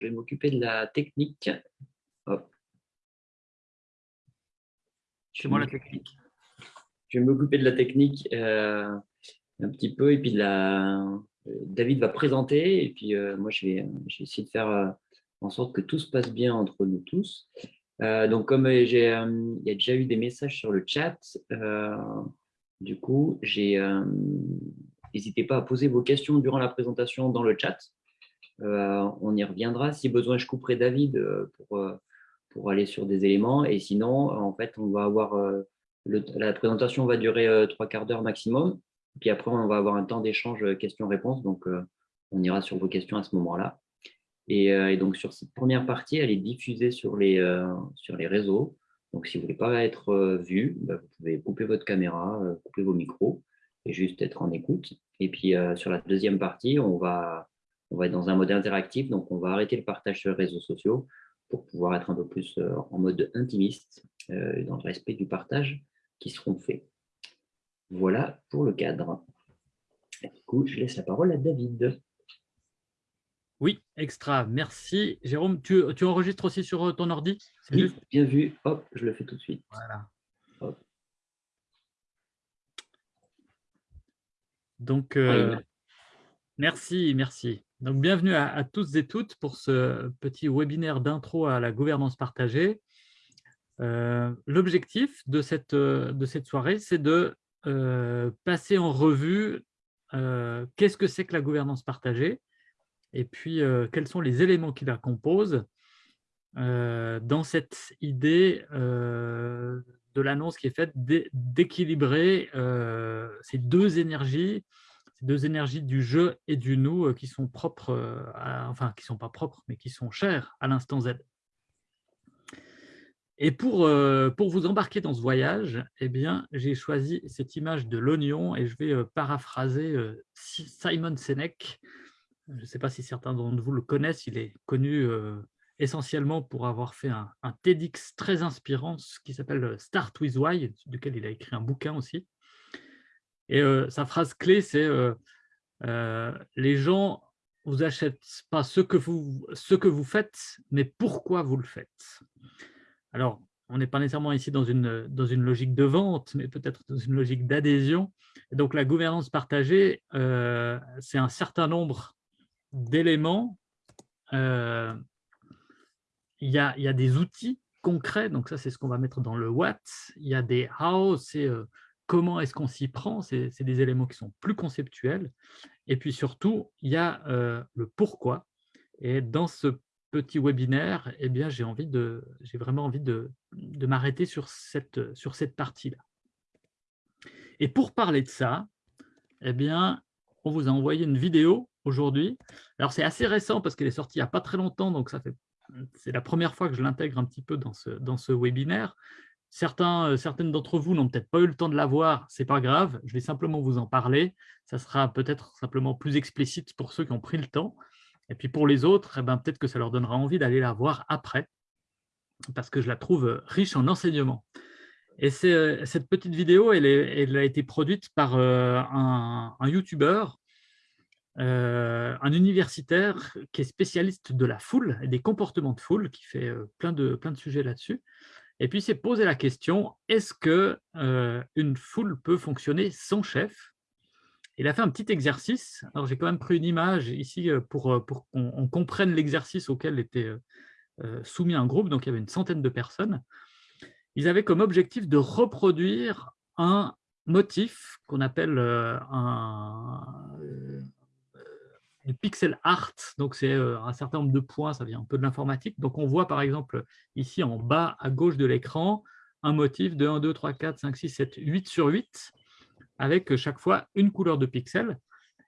je vais m'occuper de la technique. Chez moi la technique. Je vais m'occuper de la technique euh, un petit peu et puis la... David va présenter et puis euh, moi je vais, essayer de faire euh, en sorte que tout se passe bien entre nous tous. donc comme il y a déjà eu des messages sur le chat, du coup j'ai n'hésitez pas à poser vos questions durant la présentation dans le chat. Euh, on y reviendra. Si besoin, je couperai David euh, pour, euh, pour aller sur des éléments. Et sinon, en fait, on va avoir la présentation va durer trois quarts d'heure maximum. Puis après, on va avoir un temps d'échange questions-réponses. Donc, on ira sur vos questions à ce moment-là. Et, donc, sur cette première partie, elle est diffusée sur les, sur les réseaux. Donc, si vous ne voulez pas être vu, bah, vous pouvez couper votre caméra, couper vos micros et juste être en écoute. Et puis, sur la deuxième partie, on va, on va être dans un mode interactif, donc on va arrêter le partage sur les réseaux sociaux pour pouvoir être un peu plus euh, en mode intimiste, euh, dans le respect du partage qui seront faits. Voilà pour le cadre. Du coup, je laisse la parole à David. Oui, extra, merci. Jérôme, tu, enregistres aussi sur euh, ton ordi? Oui, bien vu. Hop, je le fais tout de suite. Voilà. Donc, merci, merci. Donc, bienvenue à, tous et toutes pour ce petit webinaire d'intro à la gouvernance partagée. Euh, l'objectif de cette, de cette soirée, c'est de euh, passer en revue euh, qu'est-ce que c'est que la gouvernance partagée et puis quels sont les éléments qui la composent dans cette idée de l'annonce qui est faite d'équilibrer ces deux énergies ces deux énergies du je et du nous euh, qui sont propres, euh, enfin qui sont pas propres, mais qui sont chères à l'instant Z. Et pour, euh, pour vous embarquer dans ce voyage, eh bien, j'ai choisi cette image de l'oignon et je vais paraphraser Simon Sinek. Je ne sais pas si certains d'entre vous le connaissent, il est connu essentiellement pour avoir fait un, un TEDx très inspirant qui s'appelle Start with Why, duquel il a écrit un bouquin aussi. Et sa phrase clé, c'est les gens vous achètent pas ce que, vous, ce que vous faites, mais pourquoi vous le faites ». Alors, on n'est pas nécessairement ici dans une, dans une logique de vente, mais peut-être dans une logique d'adhésion. Donc, la gouvernance partagée, c'est un certain nombre d'éléments. il, y a, y a des outils concrets, donc ça, c'est ce qu'on va mettre dans le what. Il y a des how, c'est comment est-ce qu'on s'y prend, c'est des éléments qui sont plus conceptuels. Et puis surtout, il y a euh, le pourquoi. Et dans ce petit webinaire, eh bien, j'ai vraiment envie de, m'arrêter sur cette, partie-là. Et pour parler de ça, eh bien, on vous a envoyé une vidéo aujourd'hui. Alors, c'est assez récent parce qu'elle est sortie il n'y a pas très longtemps, donc c'est la première fois que je l'intègre un petit peu dans ce, dans ce webinaire. Euh, certaines d'entre vous n'ont peut-être pas eu le temps de la voir, ce n'est pas grave, je vais simplement vous en parler. Ça sera peut-être simplement plus explicite pour ceux qui ont pris le temps. Et puis pour les autres, eh ben, peut-être que ça leur donnera envie d'aller la voir après, parce que je la trouve euh, riche en enseignements. Et euh, cette petite vidéo, elle, a été produite par un, un YouTuber, un universitaire qui est spécialiste de la foule et des comportements de foule, qui fait plein de sujets là-dessus. Et puis, s'est posé la question, est-ce qu'une euh, foule peut fonctionner sans chef? Il a fait un petit exercice. Alors, j'ai quand même pris une image ici euh, pour, euh, pour qu'on comprenne l'exercice auquel était soumis un groupe. Donc, il y avait une centaine de personnes. Ils avaient comme objectif de reproduire un motif qu'on appelle un, du pixel art, donc c'est euh, un certain nombre de points, ça vient un peu de l'informatique. Donc on voit par exemple ici en bas à gauche de l'écran un motif de 1, 2, 3, 4, 5, 6, 7, 8 sur 8, avec chaque fois une couleur de pixels.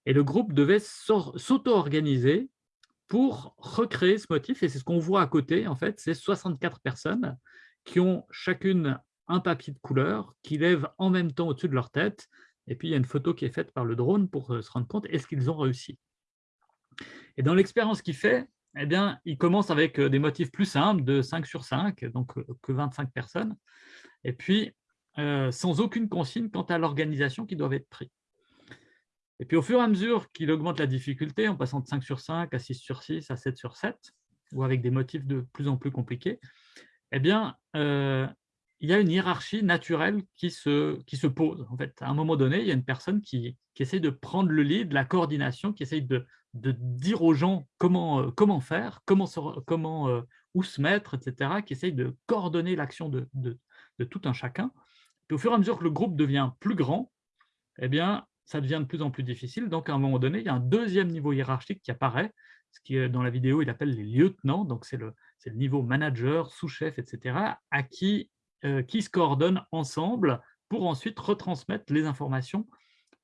Et le groupe devait s'auto-organiser pour recréer ce motif. Et c'est ce qu'on voit à côté, en fait, c'est 64 personnes qui ont chacune un papier de couleur, qui lèvent en même temps au-dessus de leur tête. Et puis, il y a une photo qui est faite par le drone pour euh, se rendre compte, est-ce qu'ils ont réussi? Et dans l'expérience qu'il fait, eh bien, il commence avec euh, des motifs plus simples, de 5 sur 5, donc euh, que 25 personnes, et puis euh, sans aucune consigne quant à l'organisation qui doit être prise. Et puis au fur et à mesure qu'il augmente la difficulté, en passant de 5 sur 5 à 6 sur 6 à 7 sur 7, ou avec des motifs de plus en plus compliqués, eh bien, euh, il y a une hiérarchie naturelle qui se, qui se pose. En fait, à un moment donné, il y a une personne qui, qui essaye de prendre le lead, la coordination, qui essaye de, de dire aux gens comment, euh, comment faire, comment, comment euh, où se mettre, etc., qui essaye de coordonner l'action de, de, de, tout un chacun. Puis au fur et à mesure que le groupe devient plus grand, eh bien, ça devient de plus en plus difficile. Donc, à un moment donné, il y a un deuxième niveau hiérarchique qui apparaît, ce qui, dans la vidéo, il appelle les lieutenants. Donc, c'est le, le niveau manager, sous-chef, etc., à qui euh, qui se coordonnent ensemble pour ensuite retransmettre les informations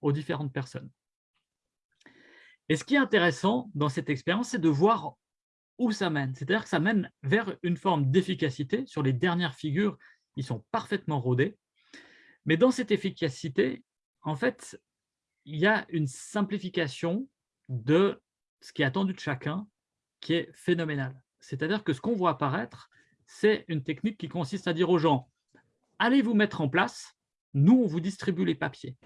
aux différentes personnes. Et ce qui est intéressant dans cette expérience, c'est de voir où ça mène. C'est-à-dire que ça mène vers une forme d'efficacité. Sur les dernières figures, ils sont parfaitement rodés. Mais dans cette efficacité, en fait, il y a une simplification de ce qui est attendu de chacun qui est phénoménale. C'est-à-dire que ce qu'on voit apparaître, c'est une technique qui consiste à dire aux gens « allez vous mettre en place, nous, on vous distribue les papiers ».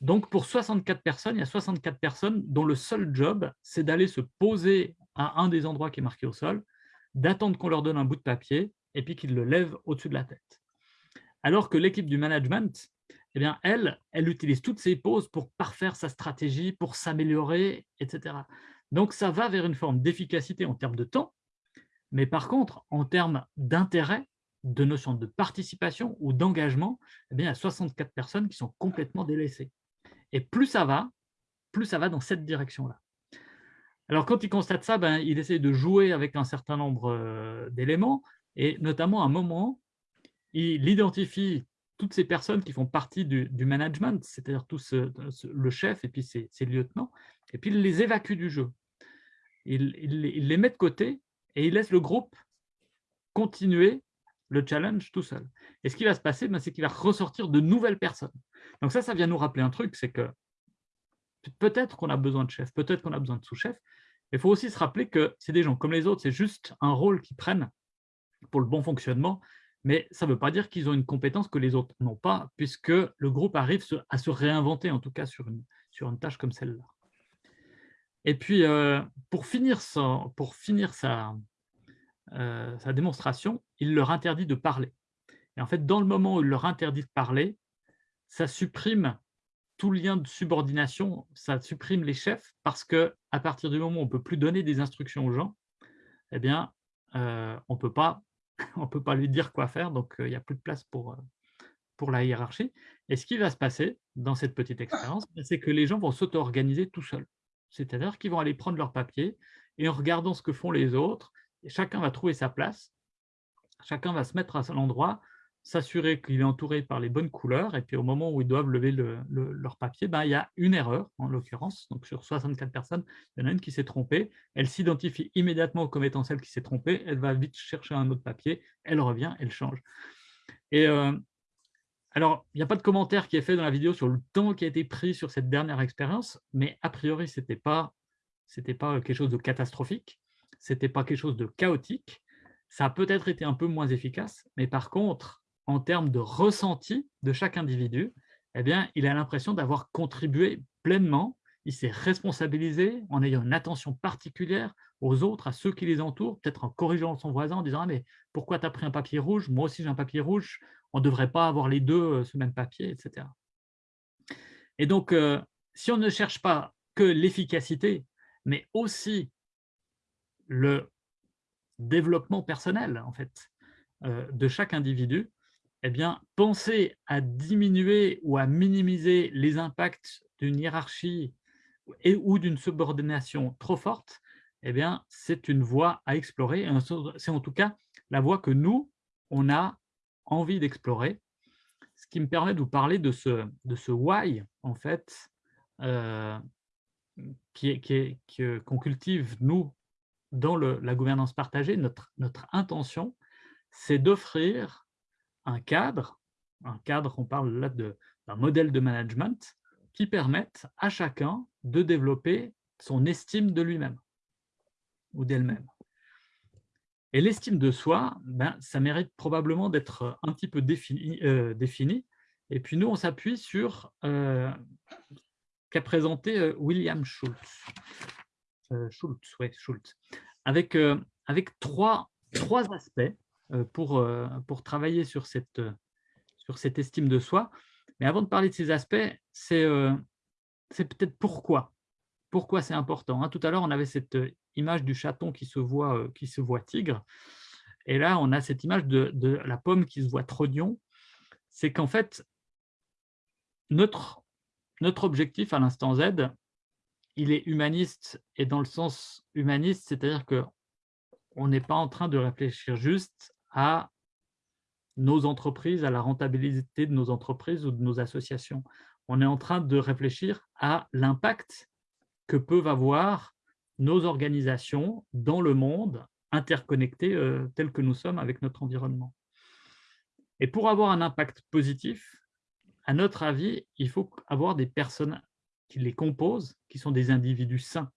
Donc, pour 64 personnes, il y a 64 personnes dont le seul job, c'est d'aller se poser à un des endroits qui est marqué au sol, d'attendre qu'on leur donne un bout de papier et puis qu'ils le lèvent au-dessus de la tête. Alors que l'équipe du management, eh bien, elle, elle utilise toutes ses pauses pour parfaire sa stratégie, pour s'améliorer, etc. Donc, ça va vers une forme d'efficacité en termes de temps, mais par contre, en termes d'intérêt, de notion de participation ou d'engagement, eh il y a 64 personnes qui sont complètement délaissées. Et plus ça va, plus ça va dans cette direction-là. Alors, quand il constate ça, ben, il essaie de jouer avec un certain nombre euh, d'éléments, et notamment à un moment, il identifie toutes ces personnes qui font partie du, management, c'est-à-dire tous le chef et puis ses, lieutenants, et puis il les évacue du jeu. il, les met de côté et il laisse le groupe continuer le challenge tout seul. Et ce qui va se passer, ben, c'est qu'il va ressortir de nouvelles personnes. Donc ça, ça vient nous rappeler un truc, c'est que peut-être qu'on a besoin de chef, peut-être qu'on a besoin de sous-chef, mais il faut aussi se rappeler que c'est des gens comme les autres, c'est juste un rôle qu'ils prennent pour le bon fonctionnement, mais ça ne veut pas dire qu'ils ont une compétence que les autres n'ont pas, puisque le groupe arrive à se réinventer, en tout cas sur une, sur une tâche comme celle-là. Et puis, euh, pour finir, euh, sa démonstration, il leur interdit de parler. Et en fait, dans le moment où il leur interdit de parler, ça supprime tout lien de subordination, ça supprime les chefs, parce que à partir du moment où on ne peut plus donner des instructions aux gens, eh bien, euh, on ne peut pas lui dire quoi faire, donc il n'y a plus de place pour la hiérarchie. Et ce qui va se passer dans cette petite expérience, c'est que les gens vont s'auto-organiser tout seuls. C'est-à-dire qu'ils vont aller prendre leur papier et en regardant ce que font les autres, chacun va trouver sa place, chacun va se mettre à l'endroit, s'assurer qu'il est entouré par les bonnes couleurs, et puis au moment où ils doivent lever leur papier, ben, il y a une erreur, en l'occurrence, donc sur 64 personnes, il y en a une qui s'est trompée, elle s'identifie immédiatement comme étant celle qui s'est trompée, elle va vite chercher un autre papier, elle revient, elle change. Euh, alors, il n'y a pas de commentaire qui est fait dans la vidéo sur le temps qui a été pris sur cette dernière expérience, mais a priori, ce n'était pas, pas quelque chose de catastrophique, ce n'était pas quelque chose de chaotique, ça a peut-être été un peu moins efficace, mais par contre, en termes de ressenti de chaque individu, eh bien, il a l'impression d'avoir contribué pleinement, il s'est responsabilisé en ayant une attention particulière aux autres, à ceux qui les entourent, peut-être en corrigeant son voisin, en disant ah, mais pourquoi tu as pris un papier rouge? Moi aussi j'ai un papier rouge, on ne devrait pas avoir les deux euh, ce même papier, etc. Et donc, euh, si on ne cherche pas que l'efficacité, mais aussi le développement personnel en fait, euh, de chaque individu, eh bien, penser à diminuer ou à minimiser les impacts d'une hiérarchie et, ou d'une subordination trop forte, eh bien, c'est une voie à explorer. C'est en tout cas la voie que nous, on a envie d'explorer, ce qui me permet de vous parler de ce, de ce why, en fait, euh, qui qu'on cultive, nous, dans la gouvernance partagée. Notre, notre intention, c'est d'offrir un cadre, un cadre, on parle là d'un modèle de management, qui permette à chacun de développer son estime de lui-même ou d'elle-même. Et l'estime de soi, ben, ça mérite probablement d'être un petit peu défini, euh, défini, Et puis nous, on s'appuie sur euh, qu'a présenté euh, William Schultz. Schultz, ouais, Schultz. Avec, avec trois, trois aspects pour, pour travailler sur cette, sur cette estime de soi. Mais avant de parler de ces aspects, c'est c'est peut-être pourquoi. Pourquoi c'est important. Hein. Tout à l'heure, on avait cette image du chaton qui se voit, tigre. Et là, on a cette image de, la pomme qui se voit trognon. C'est qu'en fait, notre, notre objectif à l'instant Z, il est humaniste et dans le sens humaniste, c'est-à-dire qu'on n'est pas en train de réfléchir juste à nos entreprises, à la rentabilité de nos entreprises ou de nos associations. On est en train de réfléchir à l'impact que peuvent avoir nos organisations dans le monde interconnectés euh, que nous sommes avec notre environnement. Et pour avoir un impact positif, à notre avis, il faut avoir des personnes qui les composent, qui sont des individus sains.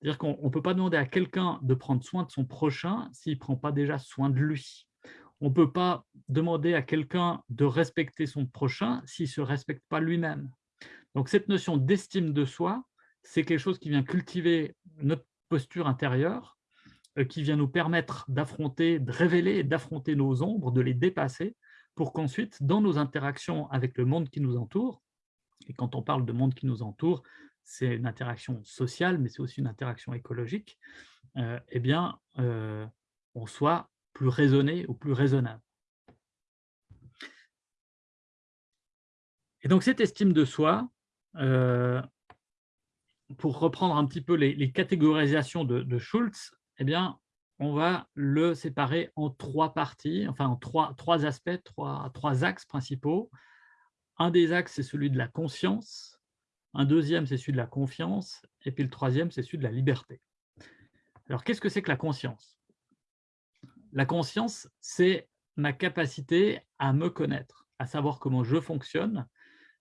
C'est-à-dire qu'on ne peut pas demander à quelqu'un de prendre soin de son prochain s'il ne prend pas déjà soin de lui. On ne peut pas demander à quelqu'un de respecter son prochain s'il ne se respecte pas lui-même. Donc cette notion d'estime de soi, c'est quelque chose qui vient cultiver notre posture intérieure, euh, qui vient nous permettre d'affronter, de révéler d'affronter nos ombres, de les dépasser, pour qu'ensuite, dans nos interactions avec le monde qui nous entoure, et quand on parle de monde qui nous entoure, c'est une interaction sociale, mais c'est aussi une interaction écologique, euh, eh bien, euh, on soit plus raisonné ou plus raisonnable. Et donc, cette estime de soi, pour reprendre un petit peu les, catégorisations de, de, Schultz, eh bien, on va le séparer en trois parties, enfin en trois, trois aspects, trois, trois axes principaux. Un des axes, c'est celui de la conscience, un deuxième, c'est celui de la confiance, et puis le troisième, c'est celui de la liberté. Alors, qu'est-ce que c'est que la conscience? La conscience, c'est ma capacité à me connaître, à savoir comment je fonctionne.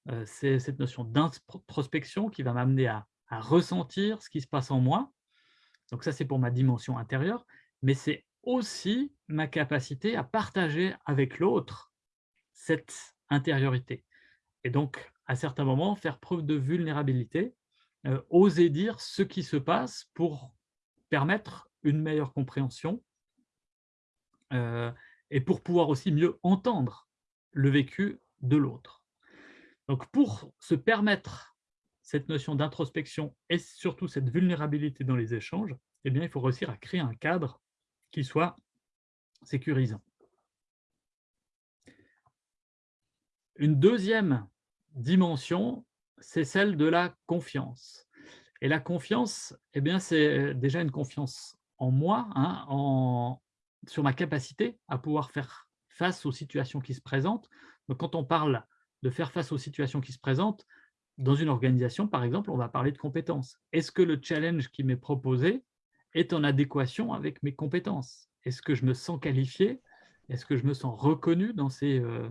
Euh, c'est cette notion d'introspection qui va m'amener à, à ressentir ce qui se passe en moi. Donc ça, c'est pour ma dimension intérieure, mais c'est aussi ma capacité à partager avec l'autre cette intériorité et donc, à certains moments, faire preuve de vulnérabilité, euh, oser dire ce qui se passe pour permettre une meilleure compréhension euh, et pour pouvoir aussi mieux entendre le vécu de l'autre. Donc, pour se permettre cette notion d'introspection et surtout cette vulnérabilité dans les échanges, eh bien, il faut réussir à créer un cadre qui soit sécurisant. Une deuxième dimension, c'est celle de la confiance. Et la confiance, eh c'est déjà une confiance en moi, hein, en, sur ma capacité à pouvoir faire face aux situations qui se présentent. Donc, quand on parle de faire face aux situations qui se présentent, dans une organisation, par exemple, on va parler de compétences. Est-ce que le challenge qui m'est proposé est en adéquation avec mes compétences? Est-ce que je me sens qualifié? Est-ce que je me sens reconnu dans ces, euh,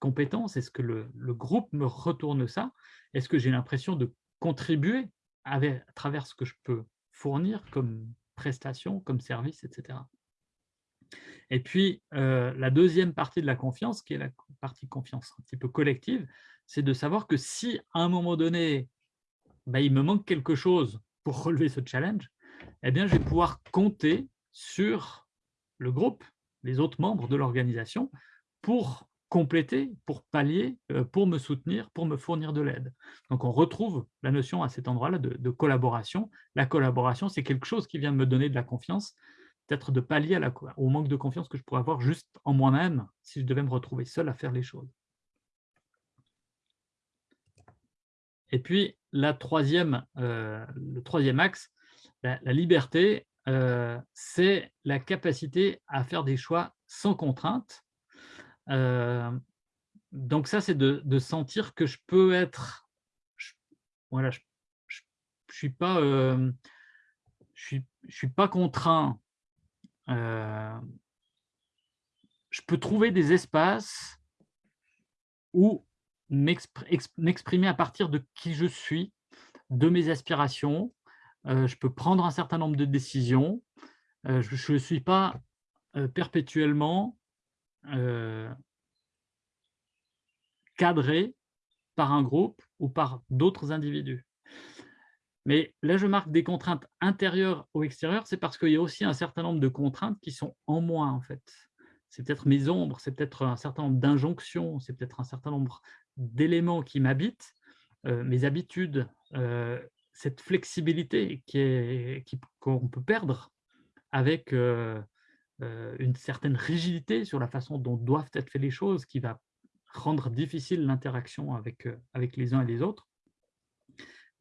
compétences? Est-ce que le, groupe me retourne ça? Est-ce que j'ai l'impression de contribuer à travers ce que je peux fournir comme prestation, comme service, etc. Et puis, euh, la deuxième partie de la confiance, qui est la partie confiance un petit peu collective, c'est de savoir que si à un moment donné, bah, il me manque quelque chose pour relever ce challenge, eh bien, je vais pouvoir compter sur le groupe, les autres membres de l'organisation, pour compléter, pour pallier, euh, pour me soutenir, pour me fournir de l'aide. Donc, on retrouve la notion à cet endroit-là de, collaboration. La collaboration, c'est quelque chose qui vient me donner de la confiance, peut-être de pallier au manque de confiance que je pourrais avoir juste en moi-même si je devais me retrouver seul à faire les choses. Et puis, la troisième, euh, le troisième axe, la, liberté, euh, c'est la capacité à faire des choix sans contrainte donc ça, c'est de, sentir que je peux être, voilà, je, je, suis je suis, je suis pas contraint. je peux trouver des espaces où m'exprimer à partir de qui je suis, de mes aspirations. je peux prendre un certain nombre de décisions. je ne suis pas perpétuellement euh, cadré par un groupe ou par d'autres individus. Mais là, je marque des contraintes intérieures ou extérieures, c'est parce qu'il y a aussi un certain nombre de contraintes qui sont en moi, en fait. C'est peut-être mes ombres, c'est peut-être un certain nombre d'injonctions, c'est peut-être un certain nombre d'éléments qui m'habitent, euh, mes habitudes, euh, cette flexibilité qu'on qui, peut perdre avec euh, une certaine rigidité sur la façon dont doivent être faites les choses, qui va rendre difficile l'interaction avec, avec les uns et les autres.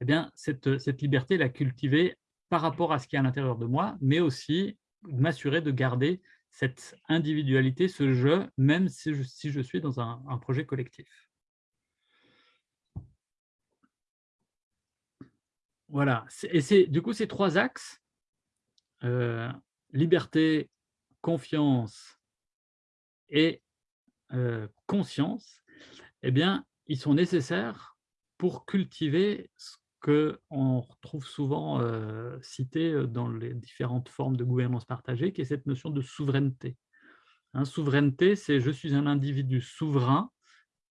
Eh bien, cette, cette liberté, la cultiver par rapport à ce qui est à l'intérieur de moi, mais aussi m'assurer de garder cette individualité, ce jeu, même si je, si je suis dans un, un projet collectif. Voilà, et c'est du coup ces trois axes, euh, liberté, confiance et euh, conscience, eh bien, ils sont nécessaires pour cultiver ce qu'on retrouve souvent euh, cité dans les différentes formes de gouvernance partagée, qui est cette notion de souveraineté. Hein, souveraineté, c'est je suis un individu souverain,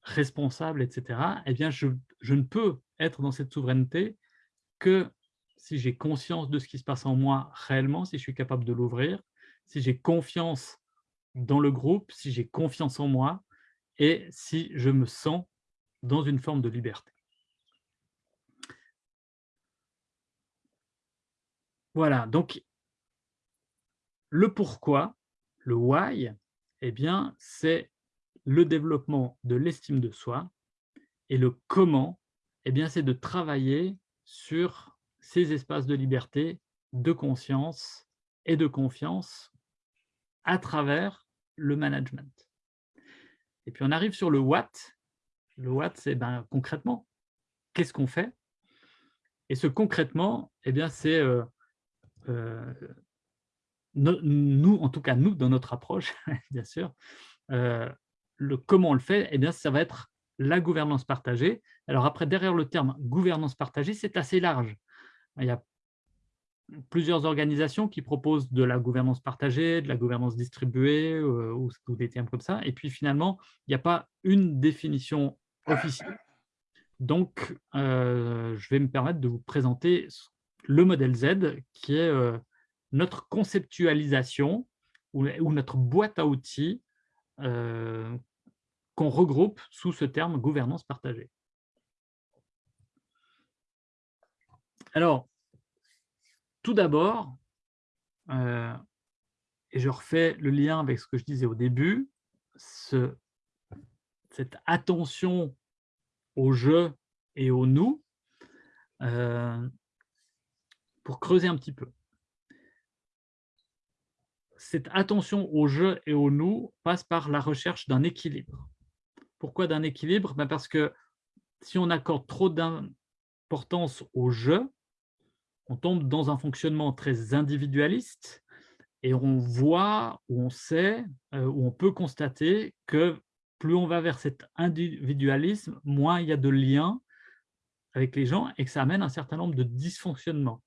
responsable, etc. Eh bien, je, je ne peux être dans cette souveraineté que si j'ai conscience de ce qui se passe en moi réellement, si je suis capable de l'ouvrir, si j'ai confiance dans le groupe, si j'ai confiance en moi et si je me sens dans une forme de liberté. Voilà, donc le pourquoi, le why, eh bien, c'est le développement de l'estime de soi et le comment, eh bien, c'est de travailler sur ces espaces de liberté, de conscience et de confiance à travers le management. Et puis on arrive sur le what. Le what, c'est ben, concrètement, qu'est-ce qu'on fait? Et ce concrètement, eh bien, c'est euh, euh, nous, en tout cas nous, dans notre approche, bien sûr, euh, le comment on le fait, eh bien, ça va être la gouvernance partagée. Alors après, derrière le terme gouvernance partagée, c'est assez large. Il y a plusieurs organisations qui proposent de la gouvernance partagée, de la gouvernance distribuée euh, ou, des termes comme ça. Et puis finalement, il n'y a pas une définition officielle. Donc, euh, je vais me permettre de vous présenter le modèle Z, qui est euh, notre conceptualisation ou, ou, notre boîte à outils regroupe sous ce terme gouvernance partagée. Alors, tout d'abord, euh, et je refais le lien avec ce que je disais au début, ce, cette attention au je et au nous, euh, pour creuser un petit peu. Cette attention au je et au nous passe par la recherche d'un équilibre. Pourquoi d'un équilibre? Ben Parce que si on accorde trop d'importance au « je », on tombe dans un fonctionnement très individualiste et on voit, ou on sait, euh, ou on peut constater que plus on va vers cet individualisme, moins il y a de liens avec les gens et que ça amène un certain nombre de dysfonctionnements.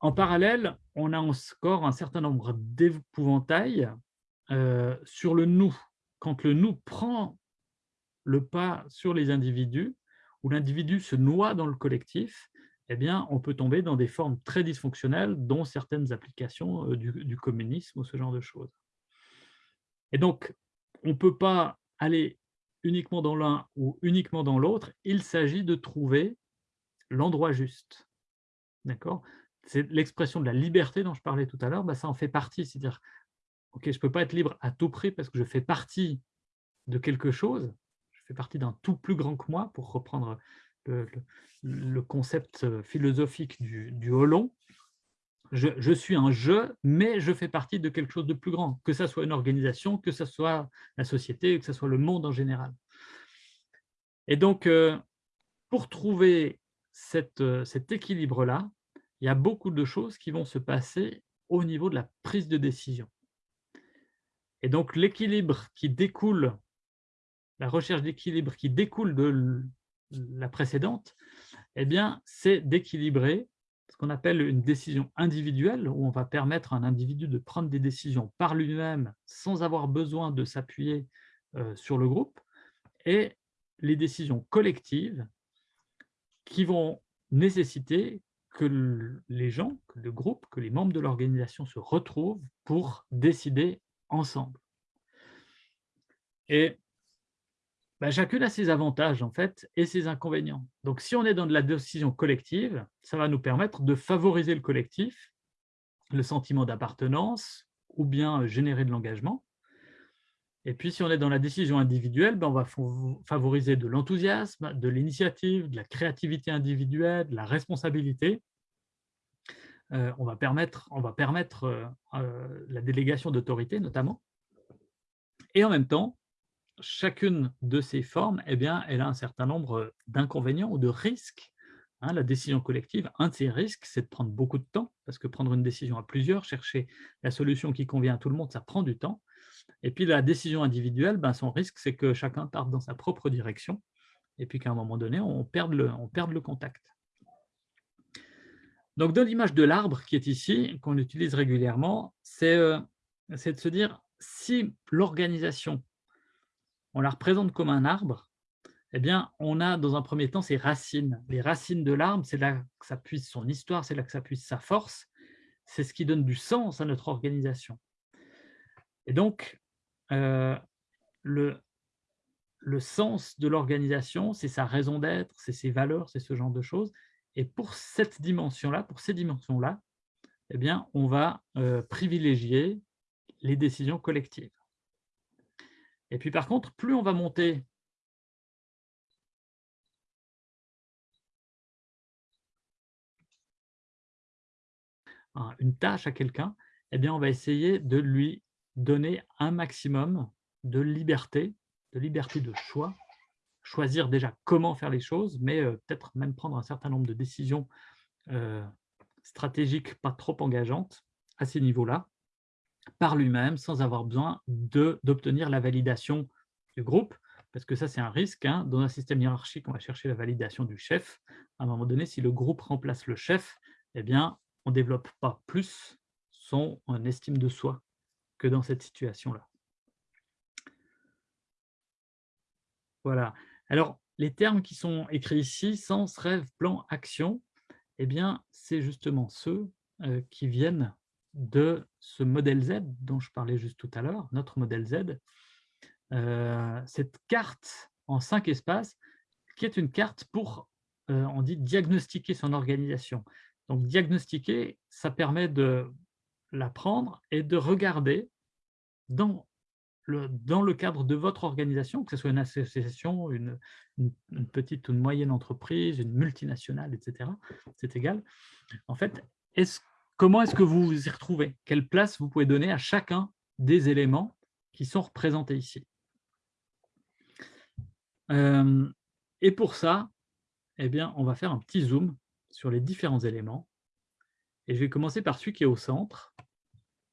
En parallèle, on a encore un certain nombre d'épouvantails euh, sur le « nous » quand le nous prend le pas sur les individus, où l'individu se noie dans le collectif, eh bien, on peut tomber dans des formes très dysfonctionnelles, dont certaines applications euh, du, communisme ou ce genre de choses. Et donc, on ne peut pas aller uniquement dans l'un ou uniquement dans l'autre, il s'agit de trouver l'endroit juste. D'accord? C'est l'expression de la liberté dont je parlais tout à l'heure, bah, ça en fait partie, c'est-à-dire ok, je ne peux pas être libre à tout prix parce que je fais partie de quelque chose, je fais partie d'un tout plus grand que moi, pour reprendre le, concept philosophique du, du Holon. Je, suis un je, mais je fais partie de quelque chose de plus grand, que ce soit une organisation, que ce soit la société, que ce soit le monde en général. Et donc, euh, pour trouver cette, cet équilibre-là, il y a beaucoup de choses qui vont se passer au niveau de la prise de décision. Et donc, l'équilibre qui découle, la recherche d'équilibre qui découle de la précédente, eh bien, c'est d'équilibrer ce qu'on appelle une décision individuelle, où on va permettre à un individu de prendre des décisions par lui-même sans avoir besoin de s'appuyer euh, sur le groupe, et les décisions collectives qui vont nécessiter que les gens, que le groupe, que les membres de l'organisation se retrouvent pour décider ensemble. Et bah, chacune a ses avantages en fait et ses inconvénients. Donc, si on est dans de la décision collective, ça va nous permettre de favoriser le collectif, le sentiment d'appartenance ou bien euh, générer de l'engagement. Et puis, si on est dans la décision individuelle, ben, on va favoriser de l'enthousiasme, de l'initiative, de la créativité individuelle, de la responsabilité. Euh, on va permettre, permettre euh, la délégation d'autorité, notamment. Et en même temps, chacune de ces formes, eh bien, elle a un certain nombre d'inconvénients ou de risques. Hein. la décision collective, un de ses risques, c'est de prendre beaucoup de temps, parce que prendre une décision à plusieurs, chercher la solution qui convient à tout le monde, ça prend du temps. Et puis la décision individuelle, ben, son risque, c'est que chacun parte dans sa propre direction, et puis qu'à un moment donné, on perde on perd le contact. Donc, dans l'image de l'arbre qui est ici, qu'on utilise régulièrement, c'est euh, de se dire, si l'organisation on la représente comme un arbre, eh bien, on a dans un premier temps ses racines. Les racines de l'arbre, c'est là que ça puise son histoire, c'est là que ça puise sa force, c'est ce qui donne du sens à notre organisation. Et donc, euh, le sens de l'organisation, c'est sa raison d'être, c'est ses valeurs, c'est ce genre de choses. Et pour cette dimension-là, pour ces dimensions-là, eh bien, on va euh, privilégier les décisions collectives. Et puis par contre, plus on va monter une tâche à quelqu'un, eh bien, on va essayer de lui donner un maximum de liberté, de liberté de choix, choisir déjà comment faire les choses, mais euh, peut-être même prendre un certain nombre de décisions euh, stratégiques pas trop engageantes à ces niveaux-là par lui-même sans avoir besoin d'obtenir la validation du groupe, parce que ça, c'est un risque. Hein. Dans un système hiérarchique, on va chercher la validation du chef. À un moment donné, si le groupe remplace le chef, eh bien, on ne développe pas plus son estime de soi que dans cette situation-là. Voilà. Alors, les termes qui sont écrits ici, sens, rêve, plan, action, eh bien, c'est justement ceux euh, qui viennent de ce modèle Z dont je parlais juste tout à l'heure, notre modèle Z, euh, cette carte en cinq espaces, qui est une carte pour, euh, on dit, diagnostiquer son organisation. Donc, diagnostiquer, ça permet de la prendre et de regarder dans dans le cadre de votre organisation, que ce soit une association, une, petite ou une moyenne entreprise, une multinationale, etc., c'est égal. En fait, Comment est-ce que vous vous y retrouvez? Quelle place vous pouvez donner à chacun des éléments qui sont représentés ici? Euh, Et pour ça, eh bien, on va faire un petit zoom sur les différents éléments. Et je vais commencer par celui qui est au centre.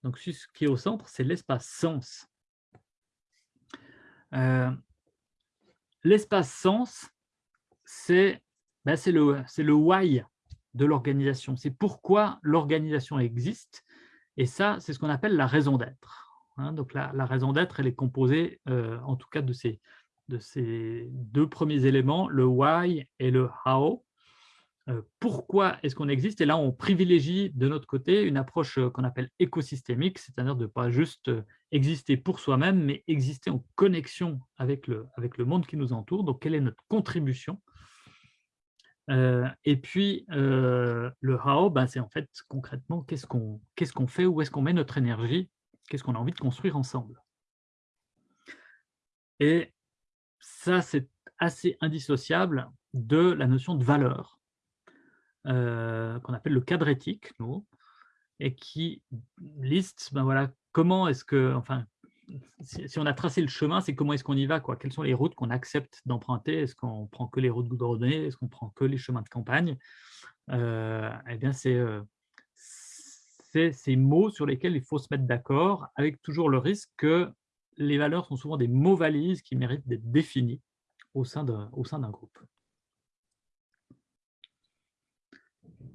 Donc, celui qui est au centre, c'est l'espace sens. Euh, l'espace sens, c'est ben, le, le why de l'organisation. C'est pourquoi l'organisation existe. Et ça, c'est ce qu'on appelle la raison d'être. Hein. donc la, raison d'être, elle est composée, euh, en tout cas, de ces deux premiers éléments, le why et le how. Euh, pourquoi est-ce qu'on existe? Et là, on privilégie de notre côté une approche euh, qu'on appelle écosystémique, c'est-à-dire de ne pas juste exister pour soi-même, mais exister en connexion avec le, avec le monde qui nous entoure. Donc, quelle est notre contribution? Euh, et puis, euh, le how, ben, c'est en fait concrètement qu'est-ce qu'on qu'est-ce qu'on fait, où est-ce qu'on met notre énergie, qu'est-ce qu'on a envie de construire ensemble? Et ça, c'est assez indissociable de la notion de valeur, euh, qu'on appelle le cadre éthique, et qui liste ben voilà, comment est-ce que, enfin, si, on a tracé le chemin, c'est comment est-ce qu'on y va quoi. Quelles sont les routes qu'on accepte d'emprunter? Est-ce qu'on prend que les routes goudronnées Est-ce qu'on prend que les chemins de campagne? Euh, Eh bien, euh, c'est ces mots sur lesquels il faut se mettre d'accord, avec toujours le risque que les valeurs sont souvent des mots valises qui méritent d'être définis au sein d'un groupe.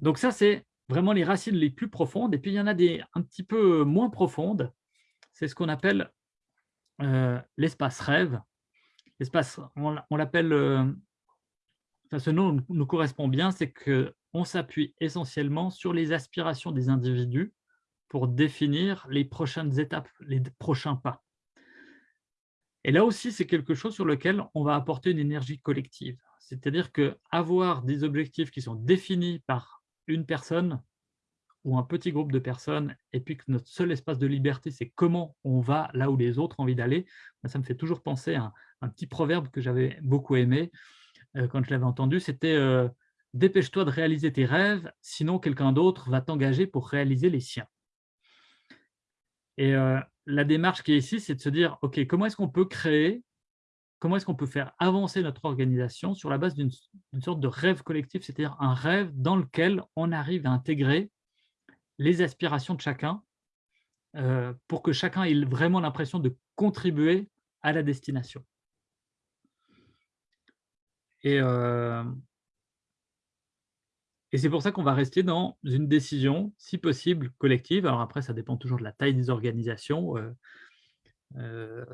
Donc ça, c'est vraiment les racines les plus profondes. Et puis, il y en a des un petit peu moins profondes. C'est ce qu'on appelle euh, l'espace rêve. L'espace, on, l'appelle euh, ce nom nous correspond bien, c'est qu'on s'appuie essentiellement sur les aspirations des individus pour définir les prochaines étapes, les prochains pas. Et là aussi, c'est quelque chose sur lequel on va apporter une énergie collective. C'est-à-dire qu'avoir des objectifs qui sont définis par une personne ou un petit groupe de personnes, et puis que notre seul espace de liberté, c'est comment on va là où les autres ont envie d'aller, ça me fait toujours penser à un, petit proverbe que j'avais beaucoup aimé euh, quand je l'avais entendu, c'était euh, Dépêche-toi de réaliser tes rêves, sinon quelqu'un d'autre va t'engager pour réaliser les siens ». Et euh, la démarche qui est ici, c'est de se dire, OK, comment est-ce qu'on peut créer, comment est-ce qu'on peut faire avancer notre organisation sur la base d'une sorte de rêve collectif, c'est-à-dire un rêve dans lequel on arrive à intégrer les aspirations de chacun euh, pour que chacun ait vraiment l'impression de contribuer à la destination. Et, euh, et c'est pour ça qu'on va rester dans une décision, si possible, collective. Alors après, ça dépend toujours de la taille des organisations. Euh,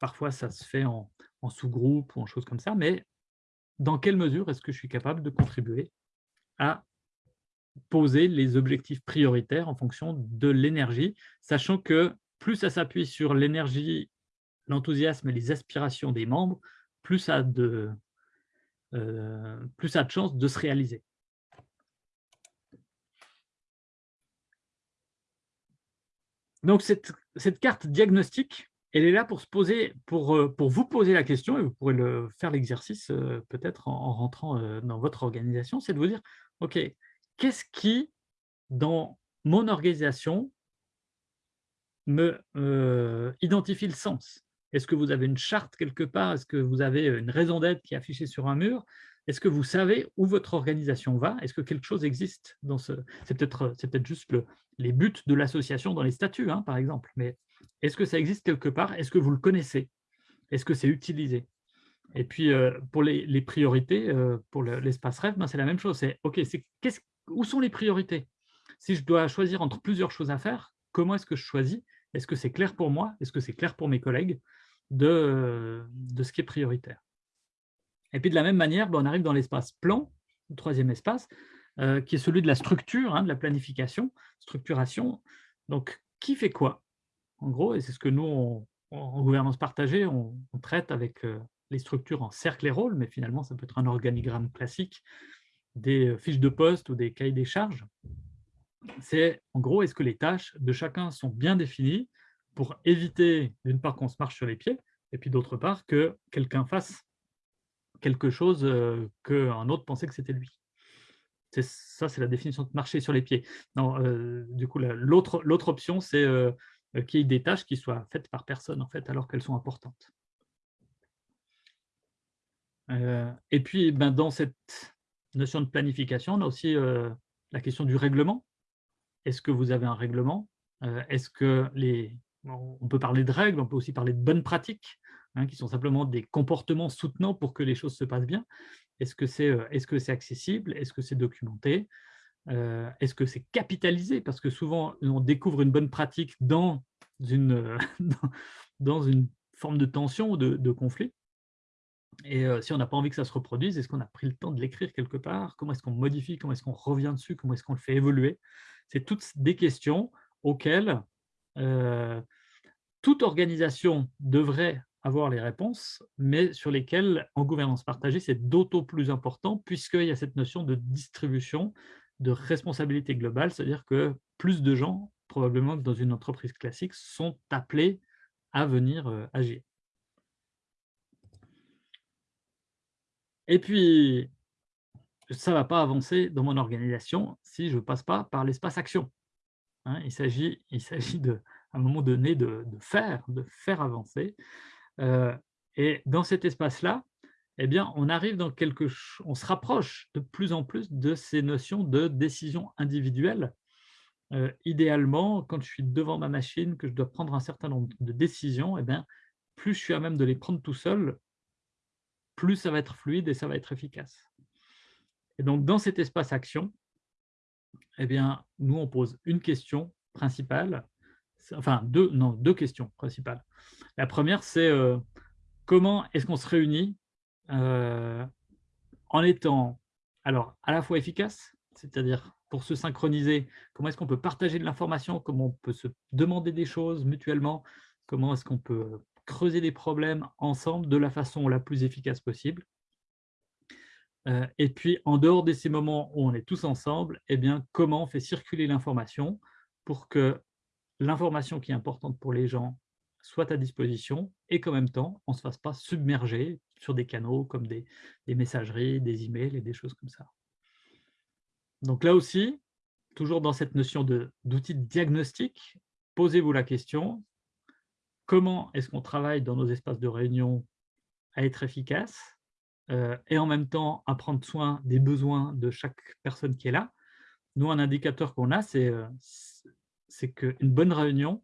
parfois, ça se fait en, sous-groupe ou en choses comme ça. Mais dans quelle mesure est-ce que je suis capable de contribuer à poser les objectifs prioritaires en fonction de l'énergie, sachant que plus ça s'appuie sur l'énergie, l'enthousiasme et les aspirations des membres, plus ça a de, euh, chances de se réaliser. Donc, cette, carte diagnostique, elle est là pour, se poser, pour, euh, pour vous poser la question, et vous pourrez faire l'exercice euh, peut-être en, rentrant euh, dans votre organisation, c'est de vous dire, OK, qu'est-ce qui, dans mon organisation, me identifie le sens? Est-ce que vous avez une charte quelque part? Est-ce que vous avez une raison d'être qui est affichée sur un mur? Est-ce que vous savez où votre organisation va? Est-ce que quelque chose existe dans ce... C'est peut-être peut juste le, les buts de l'association dans les statuts, hein, par exemple, est-ce que ça existe quelque part? Est-ce que vous le connaissez? Est-ce que c'est utilisé? Et puis, euh, pour les, priorités, euh, pour l'espace rêve, ben, c'est la même chose. C'est OK, où sont les priorités? Si je dois choisir entre plusieurs choses à faire, comment est-ce que je choisis? Est-ce que c'est clair pour moi? Est-ce que c'est clair pour mes collègues de, de ce qui est prioritaire? Et puis de la même manière, ben, on arrive dans l'espace plan, le troisième espace, euh, qui est celui de la structure, hein, de la planification, structuration. Donc, qui fait quoi? En gros, et c'est ce que nous, en gouvernance partagée, on, traite avec euh, les structures en cercle et rôle, mais finalement, ça peut être un organigramme classique, des euh, fiches de poste ou des cahiers des charges. C'est, en gros, est-ce que les tâches de chacun sont bien définies pour éviter, d'une part, qu'on se marche sur les pieds, et puis d'autre part, que quelqu'un fasse quelque chose qu'un autre pensait que c'était lui? Ça, c'est la définition de marcher sur les pieds. Non, du coup, l'autre option, c'est qu'il y ait des tâches qui soient faites par personne, en fait, alors qu'elles sont importantes. et puis, ben, dans cette notion de planification, on a aussi la question du règlement. Est-ce que vous avez un règlement? Est-ce que les... On peut parler de règles, on peut aussi parler de bonnes pratiques. Hein, qui sont simplement des comportements soutenants pour que les choses se passent bien? Est-ce que c'est euh, est -ce accessible? Est-ce que c'est documenté? Est-ce que c'est capitalisé? Parce que souvent, on découvre une bonne pratique dans une, dans une forme de tension ou de, conflit. Et si on n'a pas envie que ça se reproduise, est-ce qu'on a pris le temps de l'écrire quelque part? Comment est-ce qu'on modifie? Comment est-ce qu'on revient dessus? Comment est-ce qu'on le fait évoluer? C'est toutes des questions auxquelles toute organisation devrait avoir les réponses, mais sur lesquelles, en gouvernance partagée, c'est d'autant plus important, puisqu'il y a cette notion de distribution, de responsabilité globale, c'est-à-dire que plus de gens, probablement que dans une entreprise classique, sont appelés à venir euh, agir. Et puis, ça ne va pas avancer dans mon organisation si je ne passe pas par l'espace action. Hein. il s'agit à un moment donné de, de, faire, de faire avancer. Euh, et dans cet espace-là, eh bien, on arrive dans quelque on se rapproche de plus en plus de ces notions de décision individuelle. Euh, idéalement, quand je suis devant ma machine, que je dois prendre un certain nombre de décisions, eh bien, plus je suis à même de les prendre tout seul, plus ça va être fluide et ça va être efficace. Et donc, dans cet espace action, eh bien, nous, on pose une question principale, enfin, deux, non, deux questions principales. La première, c'est euh, comment est-ce qu'on se réunit euh, en étant alors à la fois efficace, c'est-à-dire pour se synchroniser, comment est-ce qu'on peut partager de l'information, comment on peut se demander des choses mutuellement, comment est-ce qu'on peut creuser des problèmes ensemble de la façon la plus efficace possible. Euh, et puis, en dehors de ces moments où on est tous ensemble, eh bien, comment on fait circuler l'information pour que l'information qui est importante pour les gens soit à disposition et qu'en même temps, on ne se fasse pas submerger sur des canaux comme des, messageries, des emails et des choses comme ça. Donc là aussi, toujours dans cette notion d'outil de, diagnostic, posez-vous la question, comment est-ce qu'on travaille dans nos espaces de réunion à être efficace euh, et en même temps à prendre soin des besoins de chaque personne qui est là? Nous, un indicateur qu'on a, c'est euh, qu'une bonne réunion,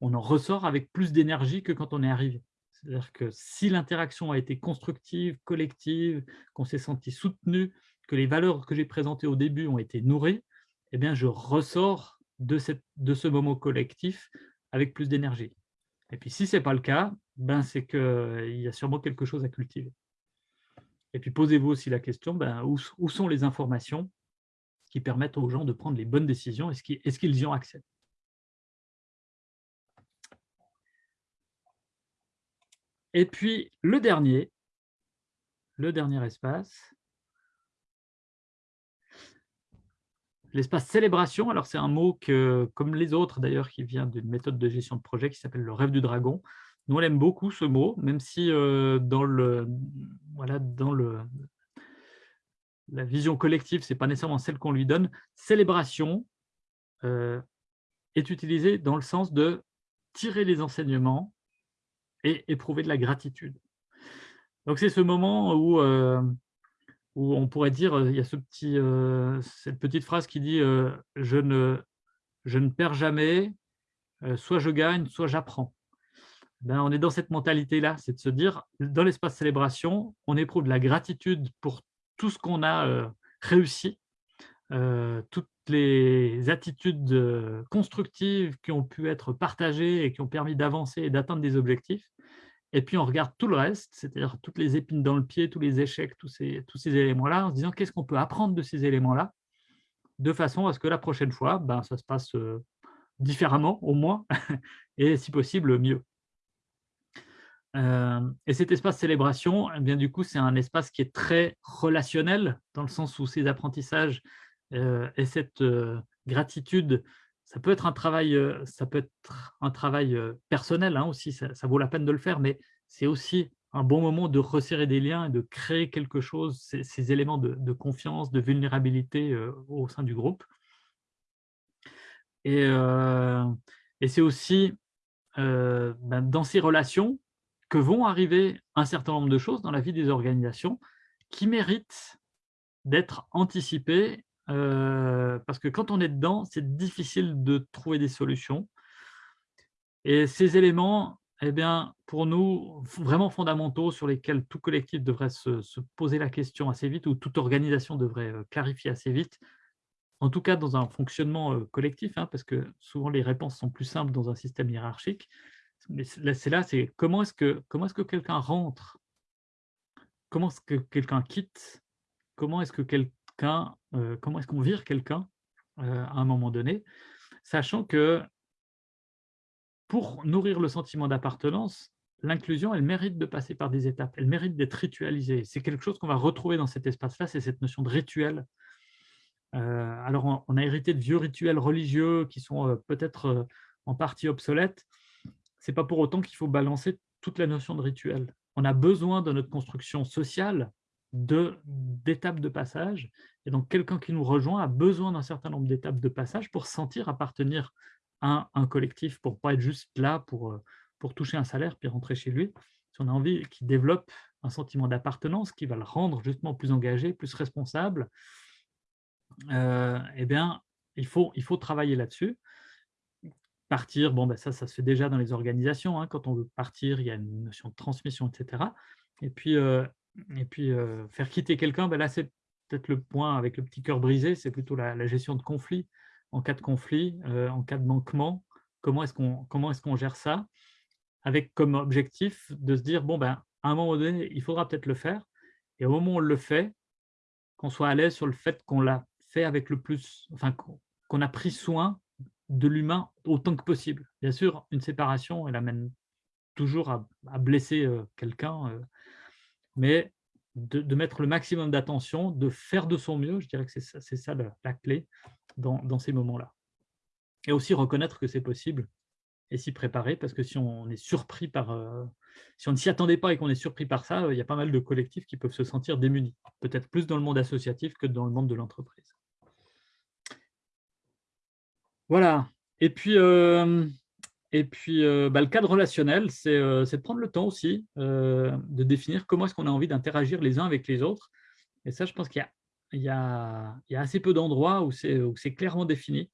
on en ressort avec plus d'énergie que quand on est arrivé. C'est-à-dire que si l'interaction a été constructive, collective, qu'on s'est senti soutenu, que les valeurs que j'ai présentées au début ont été nourries, eh bien, je ressors de, cette, de ce moment collectif avec plus d'énergie. Et puis, si ce n'est pas le cas, ben, c'est qu'il y a sûrement quelque chose à cultiver. Et puis, posez-vous aussi la question, ben, où, sont les informations qui permettent aux gens de prendre les bonnes décisions Est-ce qu'ils y ont accès? Et puis, le dernier, le dernier espace, L'espace célébration, alors c'est un mot que, comme les autres d'ailleurs, qui vient d'une méthode de gestion de projet qui s'appelle le rêve du dragon. Nous, on aime beaucoup ce mot, même si euh, dans, le, voilà, dans le, la vision collective, ce n'est pas nécessairement celle qu'on lui donne. Célébration euh, est utilisé dans le sens de tirer les enseignements et éprouver de la gratitude. Donc c'est ce moment où euh, où on pourrait dire, il y a ce petit, cette petite phrase qui dit je, ne, je ne perds jamais, soit je gagne, soit j'apprends. Ben, on est dans cette mentalité-là, c'est de se dire, dans l'espace célébration, on éprouve de la gratitude pour tout ce qu'on a réussi, toutes les attitudes constructives qui ont pu être partagées et qui ont permis d'avancer et d'atteindre des objectifs. Et puis, on regarde tout le reste, c'est-à-dire toutes les épines dans le pied, tous les échecs, tous ces, tous ces éléments-là, en se disant qu'est-ce qu'on peut apprendre de ces éléments-là, de façon à ce que la prochaine fois, ben, ça se passe différemment, au moins, et si possible, mieux. Et cet espace célébration, eh bien, du coup, c'est un espace qui est très relationnel, dans le sens où ces apprentissages et cette gratitude ça peut être un travail, euh, ça peut être un travail euh, personnel hein, aussi, ça, vaut la peine de le faire, mais c'est aussi un bon moment de resserrer des liens et de créer quelque chose, ces, éléments de, confiance, de vulnérabilité euh, au sein du groupe. Et, c'est aussi ben, dans ces relations que vont arriver un certain nombre de choses dans la vie des organisations qui méritent d'être anticipées euh, parce que quand on est dedans, c'est difficile de trouver des solutions. Et ces éléments, eh bien, pour nous, vraiment fondamentaux, sur lesquels tout collectif devrait se, poser la question assez vite, ou toute organisation devrait euh, clarifier assez vite, en tout cas dans un fonctionnement euh, collectif, hein, parce que souvent les réponses sont plus simples dans un système hiérarchique. Mais c'est là, c'est comment est-ce que, comment est -ce que quelqu'un rentre? Comment est-ce que quelqu'un quitte? Comment est-ce que quelqu'un euh, comment est-ce qu'on vire quelqu'un euh, à un moment donné, sachant que pour nourrir le sentiment d'appartenance, l'inclusion, elle mérite de passer par des étapes, elle mérite d'être ritualisée. C'est quelque chose qu'on va retrouver dans cet espace-là, c'est cette notion de rituel. Euh, alors, on, a hérité de vieux rituels religieux qui sont peut-être en partie obsolètes. Ce n'est pas pour autant qu'il faut balancer toute la notion de rituel. On a besoin de notre construction sociale d'étapes de, passage. Et donc, quelqu'un qui nous rejoint a besoin d'un certain nombre d'étapes de passage pour sentir appartenir à un, collectif, pour ne pas être juste là pour, euh, pour toucher un salaire puis rentrer chez lui. Si on a envie qu'il développe un sentiment d'appartenance qui va le rendre justement plus engagé, plus responsable, euh, eh bien, il faut, il faut travailler là-dessus. Partir, bon, ben ça, ça se fait déjà dans les organisations. Hein. Quand on veut partir, il y a une notion de transmission, etc. Et puis, euh, et puis, faire quitter quelqu'un, ben là, c'est peut-être le point avec le petit cœur brisé, c'est plutôt la, gestion de conflit. En cas de conflit, en cas de manquement, comment est-ce qu'on est gère ça? Avec comme objectif de se dire, bon, ben, à un moment donné, il faudra peut-être le faire. Et au moment où on le fait, qu'on soit à l'aise sur le fait qu'on l'a fait avec le plus, enfin qu'on a pris soin de l'humain autant que possible. Bien sûr, une séparation, elle amène toujours à, blesser euh, quelqu'un, euh, mais de, mettre le maximum d'attention, de faire de son mieux, je dirais que c'est ça, la, clé dans, ces moments-là. Et aussi reconnaître que c'est possible et s'y préparer, parce que si on est surpris par... Euh, si on ne s'y attendait pas et qu'on est surpris par ça, il y a pas mal de collectifs qui peuvent se sentir démunis, peut-être plus dans le monde associatif que dans le monde de l'entreprise. Voilà. Et puis, euh, et puis euh, bah, le cadre relationnel, euh, c'est de prendre le temps aussi de définir comment est-ce qu'on a envie d'interagir les uns avec les autres. Et ça, je pense qu'il y, a assez peu d'endroits où c'est clairement défini,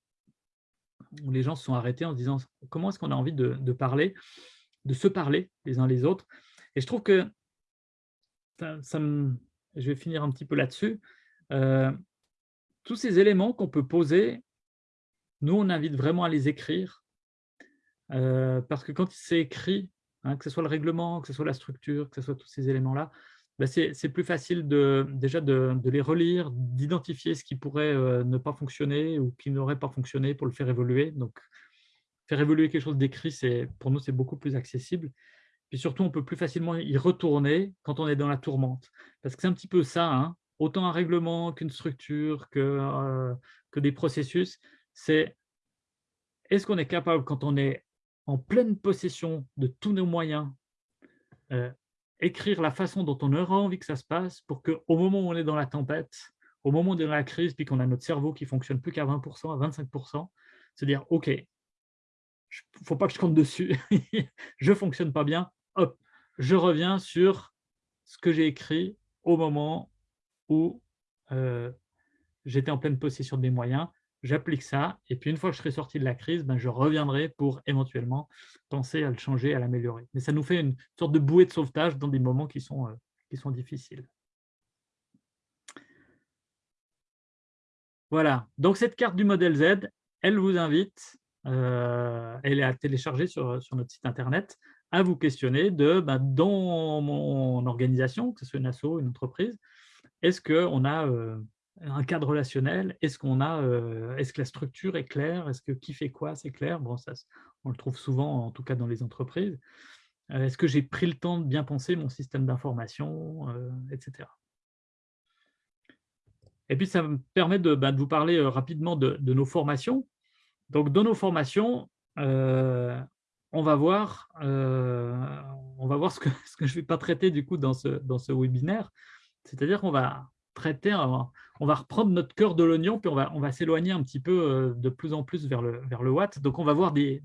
où les gens se sont arrêtés en se disant comment est-ce qu'on a envie de, parler, de se parler les uns les autres. Et je trouve que, je vais finir un petit peu là-dessus, tous ces éléments qu'on peut poser nous, on invite vraiment à les écrire, euh, parce que quand c'est écrit, hein, que ce soit le règlement, que ce soit la structure, que ce soit tous ces éléments-là, bah, c'est plus facile de, déjà de, les relire, d'identifier ce qui pourrait euh, ne pas fonctionner ou qui n'aurait pas fonctionné pour le faire évoluer. Donc, faire évoluer quelque chose d'écrit, pour nous, c'est beaucoup plus accessible. Puis surtout, on peut plus facilement y retourner quand on est dans la tourmente. Parce que c'est un petit peu ça, hein. autant un règlement qu'une structure, euh, que des processus c'est est-ce qu'on est capable, quand on est en pleine possession de tous nos moyens, euh, écrire la façon dont on aura envie que ça se passe pour qu'au moment où on est dans la tempête, au moment où on est dans la crise, puis qu'on a notre cerveau qui fonctionne plus qu'à 20%, à 25%, se dire, OK, il ne faut pas que je compte dessus, je ne fonctionne pas bien, hop, je reviens sur ce que j'ai écrit au moment où euh, j'étais en pleine possession de mes moyens, j'applique ça, et puis une fois que je serai sorti de la crise, ben, je reviendrai pour éventuellement penser à le changer, à l'améliorer. Mais ça nous fait une sorte de bouée de sauvetage dans des moments qui sont, euh, qui sont difficiles. Voilà, donc cette carte du modèle Z, elle vous invite, euh, elle est à télécharger sur, sur, notre site internet, à vous questionner de, ben, dans mon organisation, que ce soit une asso, une entreprise, est-ce qu'on a euh, un cadre relationnel Est-ce qu'on a, euh, est-ce que la structure est claire Est-ce que qui fait quoi, c'est clair? Bon, ça, on le trouve souvent, en tout cas dans les entreprises. Euh, est-ce que j'ai pris le temps de bien penser mon système d'information, euh, etc. Et puis, ça me permet de, bah, vous parler rapidement de, nos formations. Donc, dans nos formations, on va voir, on va voir ce que, je ne vais pas traiter du coup dans ce, dans ce webinaire. C'est-à-dire qu'on va, on va reprendre notre cœur de l'oignon, puis on va, s'éloigner un petit peu euh, de plus en plus vers le, vers le watt. Donc, on va voir des,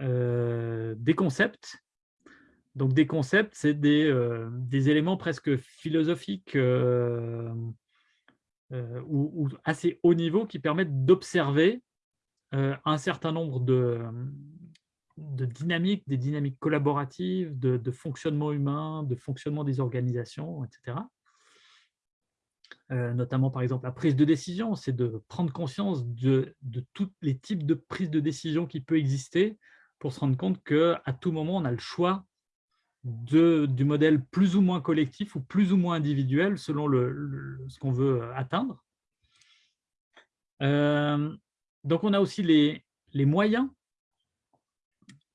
euh, concepts. Donc, des concepts, c'est des, euh, des, éléments presque philosophiques ou, assez haut niveau qui permettent d'observer un certain nombre de, de dynamique, des dynamiques collaboratives, de, fonctionnement humain, de fonctionnement des organisations, etc. Euh, notamment, par exemple, la prise de décision, c'est de prendre conscience de, tous les types de prise de décision qui peut exister pour se rendre compte qu'à tout moment, on a le choix du modèle plus ou moins collectif ou plus ou moins individuel selon ce qu'on veut atteindre. Euh, donc, on a aussi les moyens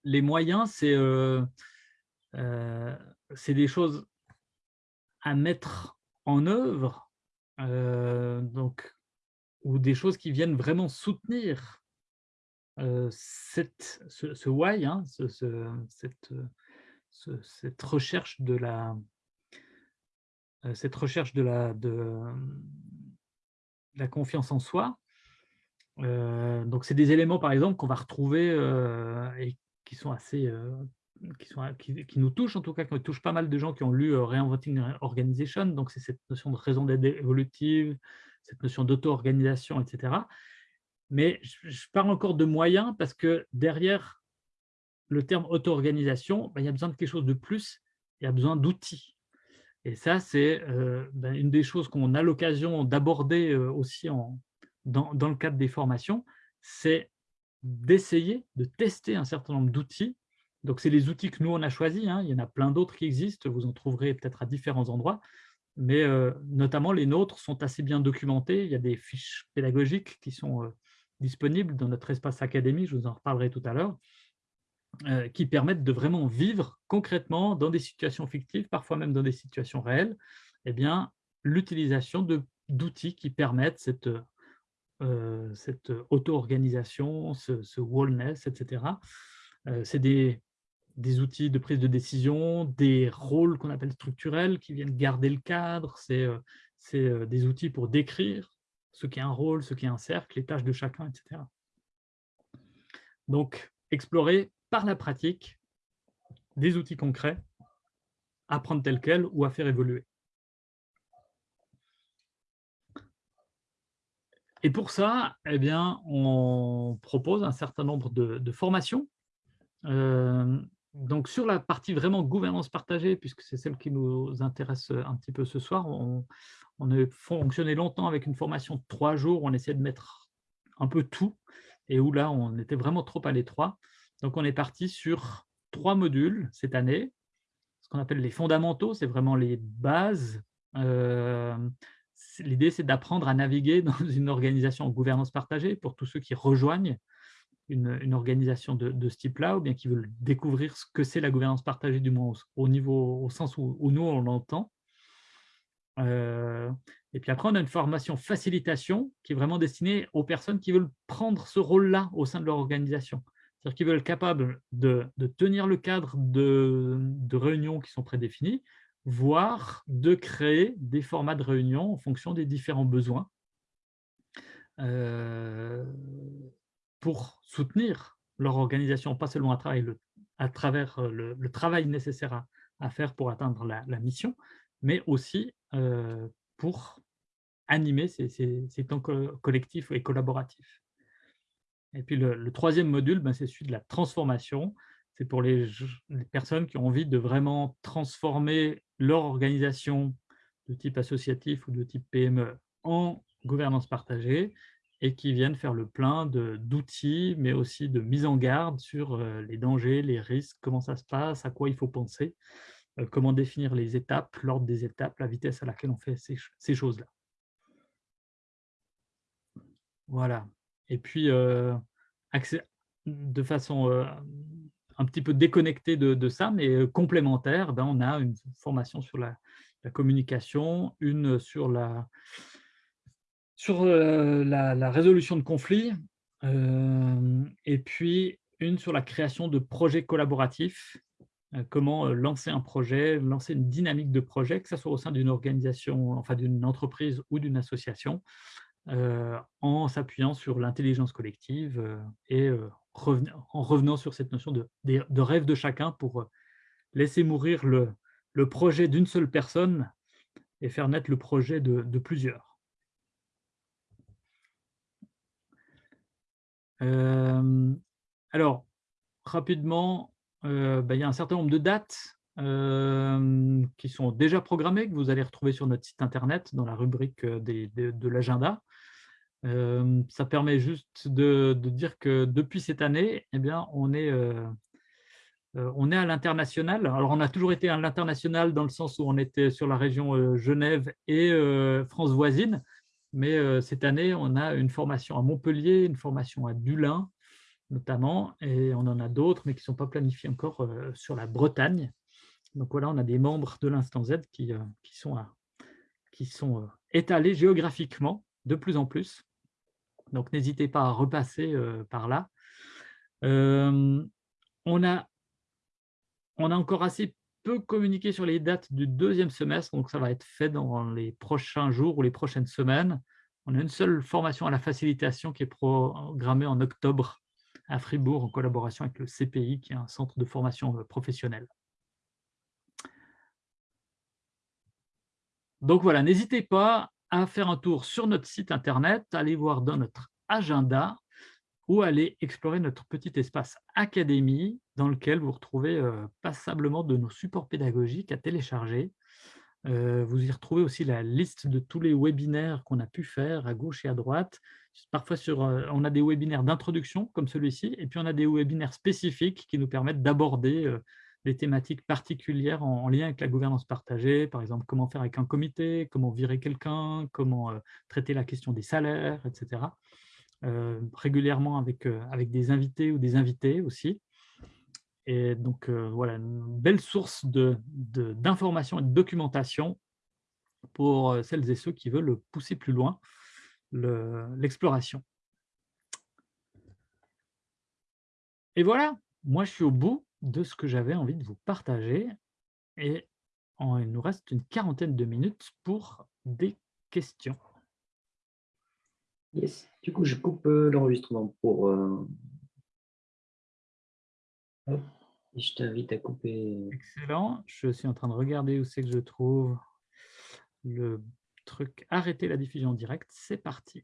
les moyens, euh, euh, c'est des choses à mettre en œuvre, euh, donc, ou des choses qui viennent vraiment soutenir cette, ce, why, hein, cette, cette, recherche de la cette recherche de la, de, la confiance en soi. donc, c'est des éléments, par exemple, qu'on va retrouver et qui sont assez, euh, qui, sont, qui, nous touchent en tout cas, qui touchent pas mal de gens qui ont lu euh, Reinventing Organization, donc c'est cette notion de raison d'être évolutive, cette notion d'auto-organisation, etc. Mais je, parle encore de moyens parce que derrière le terme auto-organisation, ben, il y a besoin de quelque chose de plus, il y a besoin d'outils. Et ça, c'est euh, ben, une des choses qu'on a l'occasion d'aborder aussi en, dans, dans, le cadre des formations, c'est d'essayer de tester un certain nombre d'outils. Donc, c'est les outils que nous, on a choisis. Hein. Il y en a plein d'autres qui existent. Vous en trouverez peut-être à différents endroits. mais notamment les nôtres sont assez bien documentés. Il y a des fiches pédagogiques qui sont disponibles dans notre espace académie, je vous en reparlerai tout à l'heure, qui permettent de vraiment vivre concrètement dans des situations fictives, parfois même dans des situations réelles, eh l'utilisation d'outils qui permettent cette, cette auto-organisation, ce, wellness, etc. C'est des, outils de prise de décision, des rôles qu'on appelle structurels qui viennent garder le cadre, c'est des outils pour décrire ce qu'est un rôle, ce qu'est un cercle, les tâches de chacun, etc. Donc, explorer par la pratique des outils concrets, apprendre tel quel ou à faire évoluer. Et pour ça, eh bien, on propose un certain nombre de, formations. Euh, donc, sur la partie vraiment gouvernance partagée, puisque c'est celle qui nous intéresse un petit peu ce soir, on, a fonctionné longtemps avec une formation de trois jours, on essayait de mettre un peu tout, et où là, on était vraiment trop à l'étroit. Donc, on est parti sur trois modules cette année, ce qu'on appelle les fondamentaux, c'est vraiment les bases euh, L'idée, c'est d'apprendre à naviguer dans une organisation en gouvernance partagée pour tous ceux qui rejoignent une, organisation de, ce type-là ou bien qui veulent découvrir ce que c'est la gouvernance partagée, du moins au, niveau, au sens où, nous, on l'entend. Euh, et puis après, on a une formation facilitation qui est vraiment destinée aux personnes qui veulent prendre ce rôle-là au sein de leur organisation. C'est-à-dire qu'ils veulent être capables de, tenir le cadre de, de réunions qui sont prédéfinies, voire de créer des formats de réunion en fonction des différents besoins euh, pour soutenir leur organisation, pas seulement à travers le, euh, travail nécessaire à, faire pour atteindre la, mission, mais aussi euh, pour animer ces, ces, temps collectifs et collaboratifs. Et puis le, troisième module, ben, c'est celui de la transformation. C'est pour les, personnes qui ont envie de vraiment transformer leur organisation de type associatif ou de type PME en gouvernance partagée et qui viennent faire le plein d'outils, mais aussi de mise en garde sur euh, les dangers, les risques, comment ça se passe, à quoi il faut penser, euh, comment définir les étapes, l'ordre des étapes, la vitesse à laquelle on fait ces, choses-là. Voilà. Et puis, euh, de façon un petit peu déconnecté de, ça, mais euh, complémentaire, ben, on a une formation sur la, communication, une sur la, euh, résolution de conflits, euh, et puis une sur la création de projets collaboratifs, comment lancer un projet, lancer une dynamique de projet, que ce soit au sein d'une organisation, enfin d'une entreprise ou d'une association, en s'appuyant sur l'intelligence collective et en revenant sur cette notion de, rêve de chacun pour laisser mourir le, projet d'une seule personne et faire naître le projet de, plusieurs. Alors, rapidement, ben, il y a un certain nombre de dates qui sont déjà programmées, que vous allez retrouver sur notre site internet dans la rubrique de l'agenda ça permet juste de, dire que depuis cette année, eh bien, on est, on est à l'international. Alors, on a toujours été à l'international dans le sens où on était sur la région Genève et France voisine, mais cette année, on a une formation à Montpellier, une formation à Dulin, notamment, et on en a d'autres, mais qui ne sont pas planifiés encore sur la Bretagne. Donc voilà, on a des membres de l'Instant Z qui, qui sont, qui sont étalés géographiquement de plus en plus. Donc, n'hésitez pas à repasser par là. on, a, on a encore assez peu communiqué sur les dates du deuxième semestre, donc ça va être fait dans les prochains jours ou les prochaines semaines. On a une seule formation à la facilitation qui est programmée en octobre à Fribourg en collaboration avec le CPI, qui est un centre de formation professionnelle. Donc voilà, n'hésitez pas à faire un tour sur notre site internet, aller voir dans notre agenda ou aller explorer notre petit espace académie dans lequel vous retrouvez euh, passablement de nos supports pédagogiques à télécharger. Euh, vous y retrouvez aussi la liste de tous les webinaires qu'on a pu faire à gauche et à droite. Parfois, euh, on a des webinaires d'introduction comme celui-ci, et puis on a des webinaires spécifiques qui nous permettent d'aborder des thématiques particulières en, lien avec la gouvernance partagée, par exemple comment faire avec un comité, comment virer quelqu'un, comment traiter la question des salaires, etc. régulièrement avec, avec des invités ou des invités aussi. Et donc, voilà, une belle source d'informations de, et de documentation pour celles et ceux qui veulent pousser plus loin l'exploration. et voilà, moi je suis au bout de ce que j'avais envie de vous partager. Et il nous reste une quarantaine de minutes pour des questions. Yes. Du coup, je coupe l'enregistrement pour... je t'invite à couper. Excellent. Je suis en train de regarder où c'est que je trouve le truc « Arrêter la diffusion en direct ». C'est parti.